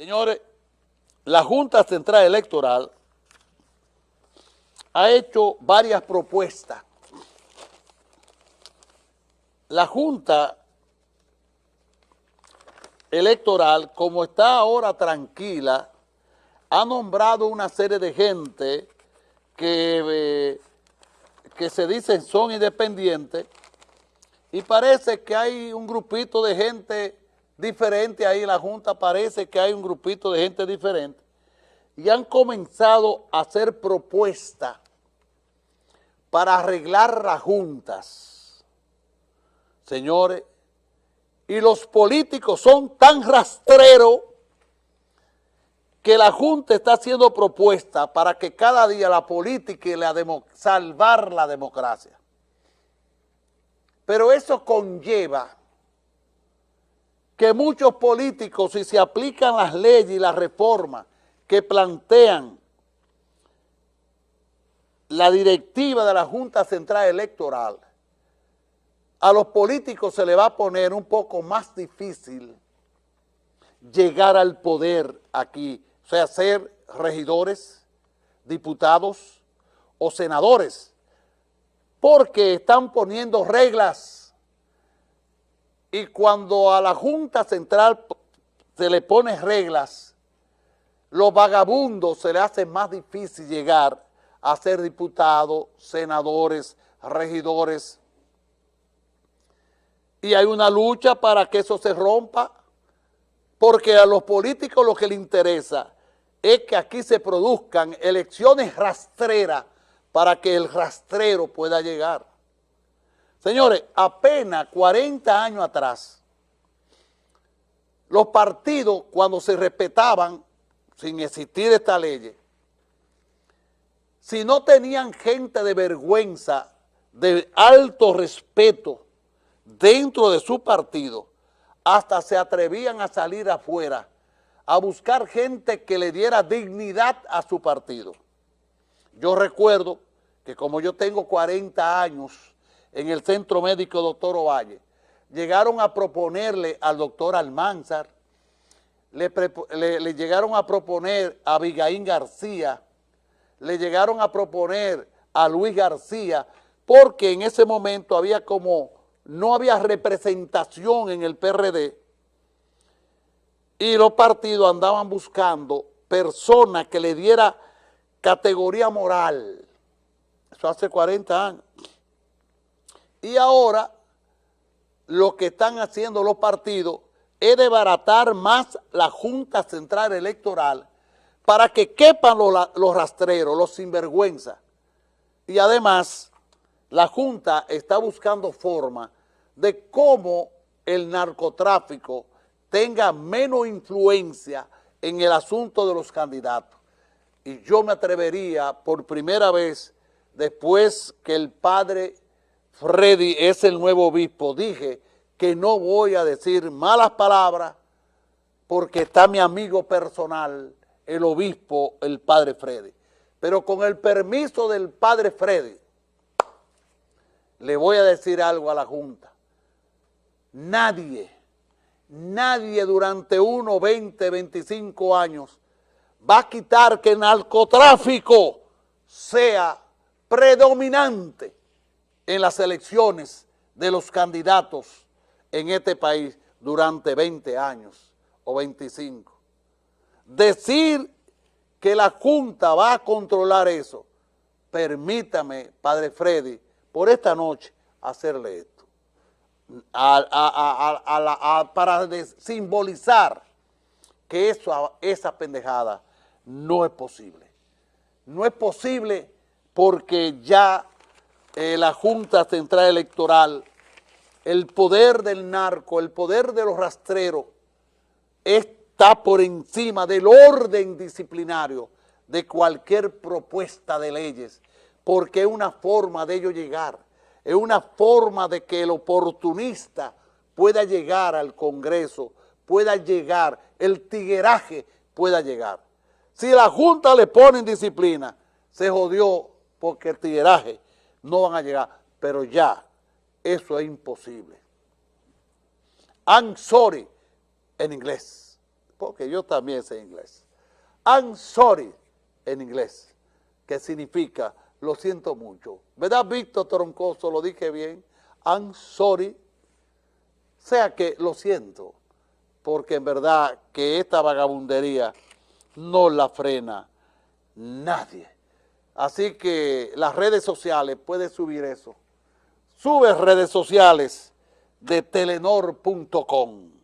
Señores, la Junta Central Electoral ha hecho varias propuestas. La Junta Electoral, como está ahora tranquila, ha nombrado una serie de gente que, eh, que se dicen son independientes y parece que hay un grupito de gente diferente ahí en la Junta, parece que hay un grupito de gente diferente, y han comenzado a hacer propuestas para arreglar las juntas. Señores, y los políticos son tan rastreros que la Junta está haciendo propuestas para que cada día la política y la salvar la democracia. Pero eso conlleva que muchos políticos, si se aplican las leyes y las reformas que plantean la directiva de la Junta Central Electoral, a los políticos se le va a poner un poco más difícil llegar al poder aquí, o sea, ser regidores, diputados o senadores, porque están poniendo reglas y cuando a la Junta Central se le pone reglas, los vagabundos se le hace más difícil llegar a ser diputados, senadores, regidores. Y hay una lucha para que eso se rompa, porque a los políticos lo que les interesa es que aquí se produzcan elecciones rastreras para que el rastrero pueda llegar. Señores, apenas 40 años atrás, los partidos cuando se respetaban, sin existir esta ley, si no tenían gente de vergüenza, de alto respeto dentro de su partido, hasta se atrevían a salir afuera a buscar gente que le diera dignidad a su partido. Yo recuerdo que como yo tengo 40 años en el Centro Médico Doctor Ovalle, llegaron a proponerle al doctor Almanzar, le, llegaron a proponer a Abigail García, le llegaron a proponer a Luis García, porque en ese momento había como, no había representación en el PRD, y los partidos andaban buscando personas que le diera categoría moral, eso hace 40 años, y ahora lo que están haciendo los partidos es desbaratar más la Junta Central Electoral para que quepan los, rastreros, los sinvergüenza. Y además, la Junta está buscando forma de cómo el narcotráfico tenga menos influencia en el asunto de los candidatos. Y yo me atrevería por primera vez, después que el padre Freddy es el nuevo obispo, dije que no voy a decir malas palabras porque está mi amigo personal, el obispo, el padre Freddy. Pero con el permiso del padre Freddy, le voy a decir algo a la Junta. Nadie, nadie durante uno, 20, 25 años va a quitar que el narcotráfico sea predominante en las elecciones de los candidatos en este país durante 20 años o 25. Decir que la Junta va a controlar eso, permítame, Padre Freddy, por esta noche hacerle esto, para simbolizar que eso, esa pendejada no es posible. No es posible porque ya eh, la Junta Central Electoral, el poder del narco, el poder de los rastreros, está por encima del orden disciplinario de cualquier propuesta de leyes, porque es una forma de ello llegar, es una forma de que el oportunista pueda llegar al Congreso, pueda llegar, el tigueraje pueda llegar. Si la Junta le pone en disciplina, se jodió porque el tigueraje no van a llegar, pero ya eso es imposible. I'm sorry en inglés, porque yo también sé inglés. I'm sorry en inglés, que significa lo siento mucho. ¿Verdad, Víctor Troncoso? Lo dije bien. I'm sorry. Sea que lo siento, porque en verdad que esta vagabundería no la frena nadie. Así que las redes sociales, puedes subir eso. Sube redes sociales de telenor.com.